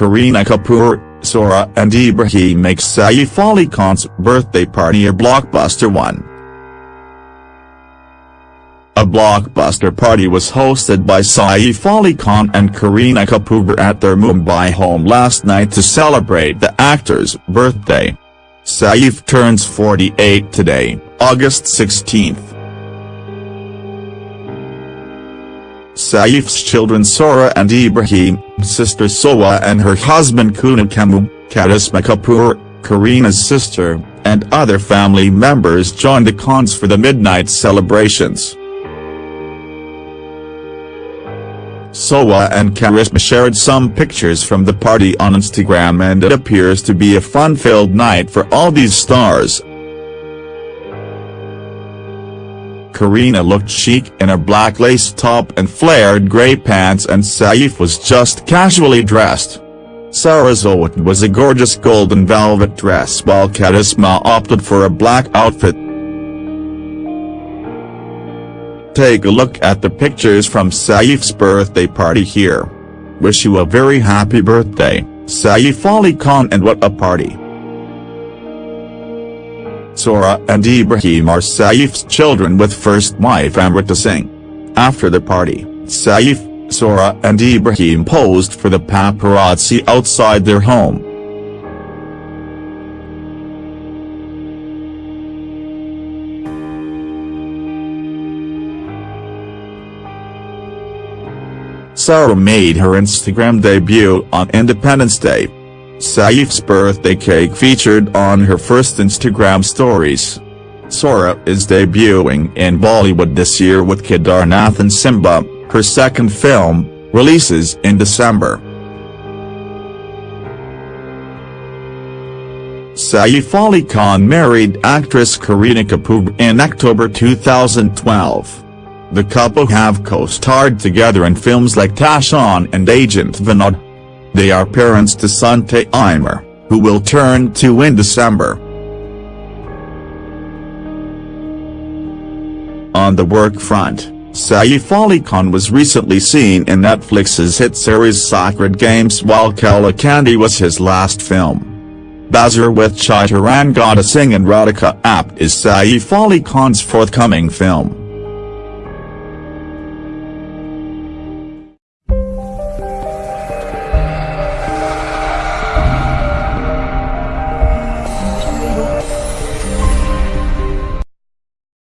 Kareena Kapoor, Sara and Ibrahim make Saif Ali Khan's birthday party a blockbuster one. A blockbuster party was hosted by Saif Ali Khan and Kareena Kapoor at their Mumbai home last night to celebrate the actor's birthday. Saif turns 48 today, August 16. Saif's children Sara and Ibrahim, sister Soha and her husband Kunal Kemmu, Karisma Kapoor, Kareena's sister, and other family members joined the Khans for the midnight celebrations. Soha and Karisma shared some pictures from the party on Instagram and it appears to be a fun-filled night for all these stars. Kareena looked chic in a black lace top and flared grey pants and Saif was just casually dressed. Saraswat was a gorgeous golden velvet dress while Karisma opted for a black outfit. Take a look at the pictures from Saif's birthday party here. Wish you a very happy birthday, Saif Ali Khan and what a party. Sara and Ibrahim are Saif's children with first wife Amrita Singh. After the party, Saif, Sara and Ibrahim posed for the paparazzi outside their home. Sara made her Instagram debut on Independence Day. Saif's birthday cake featured on her first Instagram stories. Sara is debuting in Bollywood this year with Kedarnath and Simmba, her second film, releases in December. Saif Ali Khan married actress Kareena Kapoor in October 2012. The couple have co-starred together in films like Tashan and Agent Vinod. They are parents to son Taimur, who will turn two in December. On the work front, Saif Ali Khan was recently seen in Netflix's hit series Sacred Games while Kaalakaandi was his last film. Bazaar with Chitrangada Singh and Radhika Apte is Saif Ali Khan's forthcoming film.